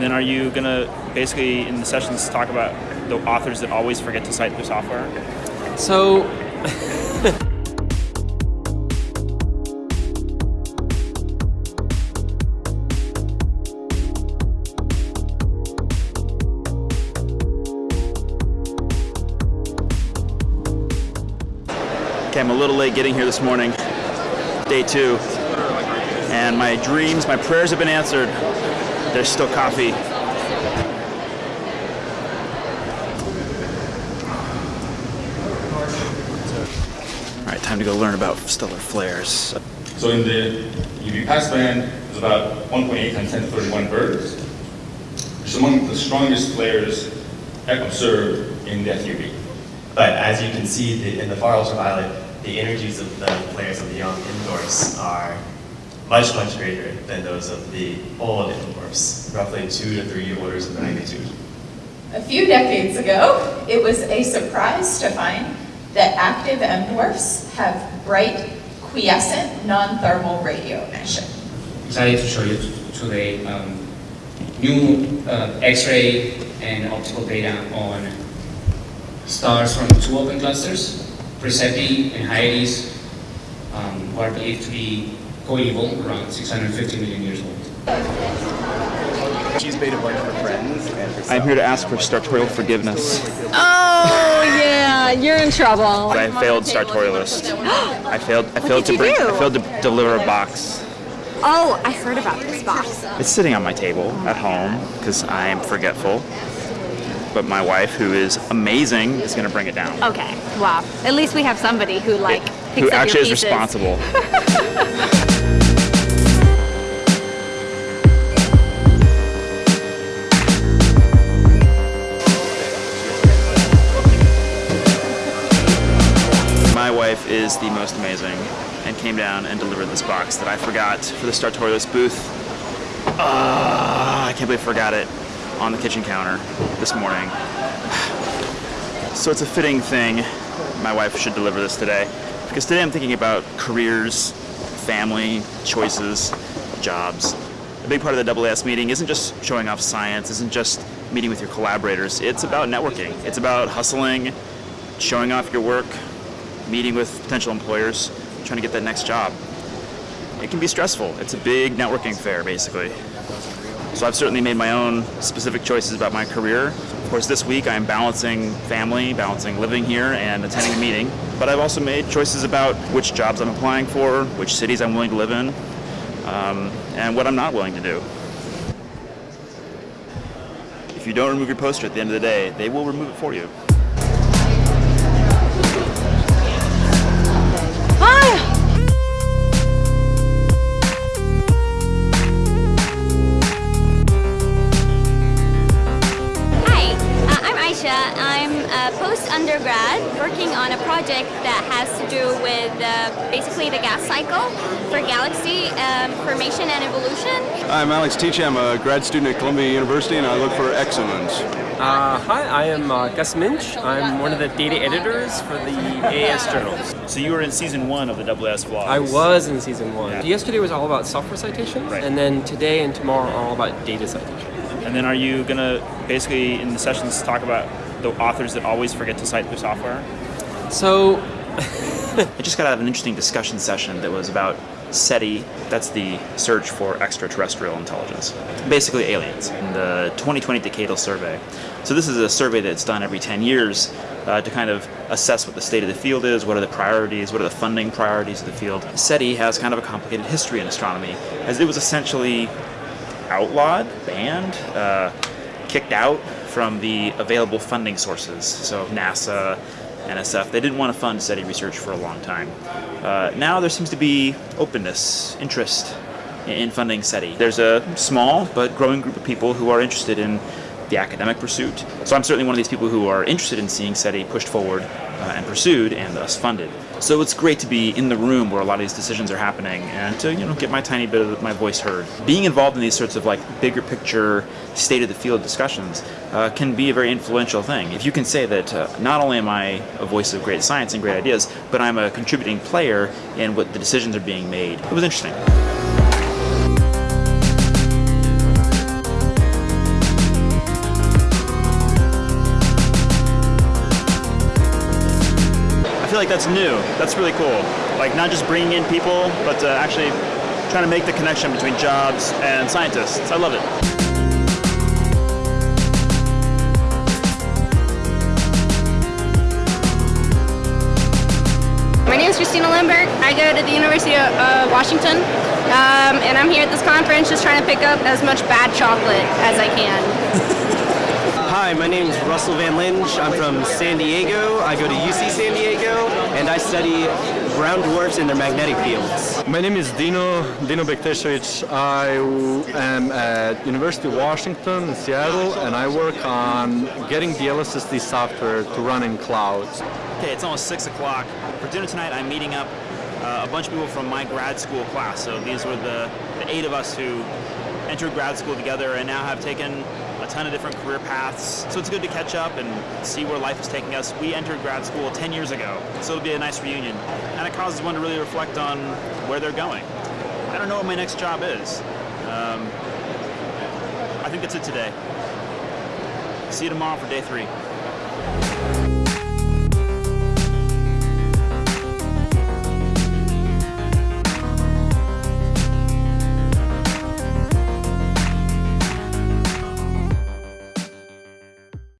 And then are you going to basically in the sessions talk about the authors that always forget to cite their software? So Okay, I'm a little late getting here this morning, day two, and my dreams, my prayers have been answered. There's still coffee. All right, time to go learn about stellar flares. So in the UV passband, there's about 1.8 times 10 to 31 ergs. It's among the strongest flares observed in the FUV. But as you can see the, in the far ultraviolet, the energies of the flares of the young M dwarfs are much, much greater than those of the old M dwarfs, roughly two to three orders of magnitude. A few decades ago, it was a surprise to find that active M dwarfs have bright, quiescent, non-thermal radio emission. Excited to show you today um, new uh, X-ray and optical data on stars from two open clusters, Praesepe and Hyades, um, who are believed to be coeval around 650 million years old. She's made a bunch for friends and I'm here to ask for sartorial forgiveness. Oh yeah, you're in trouble. I failed Startorialist. I failed. I failed to bring. do? I failed to deliver a box. Oh, I heard about this box. It's sitting on my table at home because I am forgetful. But my wife, who is amazing, is going to bring it down. Okay, wow. At least we have somebody who like picks who up actually your is pieces. responsible. wife is the most amazing and came down and delivered this box that I forgot for the Startorialist booth. Ah, I can't believe I forgot it on the kitchen counter this morning. So it's a fitting thing my wife should deliver this today because today I'm thinking about careers, family, choices, jobs. A big part of the AAS meeting isn't just showing off science, isn't just meeting with your collaborators. It's about networking. It's about hustling, showing off your work, meeting with potential employers, trying to get that next job. It can be stressful. It's a big networking fair, basically. So I've certainly made my own specific choices about my career. Of course, this week I'm balancing family, balancing living here, and attending a meeting. But I've also made choices about which jobs I'm applying for, which cities I'm willing to live in, um, and what I'm not willing to do. If you don't remove your poster at the end of the day, they will remove it for you. A post-undergrad working on a project that has to do with uh, basically the gas cycle for galaxy um, formation and evolution. Hi I'm Alex Teachey. I'm a grad student at Columbia University and I look for exomoons. Uh, hi, I am uh, Gus Muench. I'm one of the data editors for the AAS journals. So you were in season one of the AAS vlogs. I was in season one. Yeah. Yesterday was all about software citations, Right. and then today and tomorrow are all about data citations. And then are you gonna basically in the sessions talk about the authors that always forget to cite their software? So, I just got out of an interesting discussion session that was about SETI, that's the search for extraterrestrial intelligence, basically aliens, in the 2020 Decadal Survey. So this is a survey that's done every 10 years uh, to kind of assess what the state of the field is, what are the priorities, what are the funding priorities of the field. SETI has kind of a complicated history in astronomy, as it was essentially outlawed, banned, uh, kicked out from the available funding sources. So NASA, NSF, they didn't want to fund SETI research for a long time. Uh, now there seems to be openness, interest in- in funding SETI. There's a small but growing group of people who are interested in the academic pursuit. So I'm certainly one of these people who are interested in seeing SETI pushed forward uh, and pursued and thus funded. So it's great to be in the room where a lot of these decisions are happening and to you know get my tiny bit of my voice heard. Being involved in these sorts of like bigger picture, state of the field discussions uh, can be a very influential thing. If you can say that uh, not only am I a voice of great science and great ideas, but I'm a contributing player in what the decisions are being made, it was interesting. Like that's new. That's really cool. Like not just bringing in people, but uh, actually trying to make the connection between jobs and scientists. I love it. My name is Christina Lindberg. I go to the University of uh, Washington, um, and I'm here at this conference just trying to pick up as much bad chocolate as I can. Hi, my name is Russell Van Linge. I'm from San Diego. I go to UC San Diego, and I study brown dwarfs and their magnetic fields. My name is Dino, Dino Bektesevic. I am at University of Washington in Seattle, and I work on getting the LSST software to run in clouds. Okay, it's almost six o'clock. For dinner tonight, I'm meeting up uh, a bunch of people from my grad school class. So these were the, the eight of us who entered grad school together and now have taken a ton of different career paths. So it's good to catch up and see where life is taking us. We entered grad school 10 years ago, so it'll be a nice reunion. And it causes one to really reflect on where they're going. I don't know what my next job is. Um, I think that's it today. See you tomorrow for day three.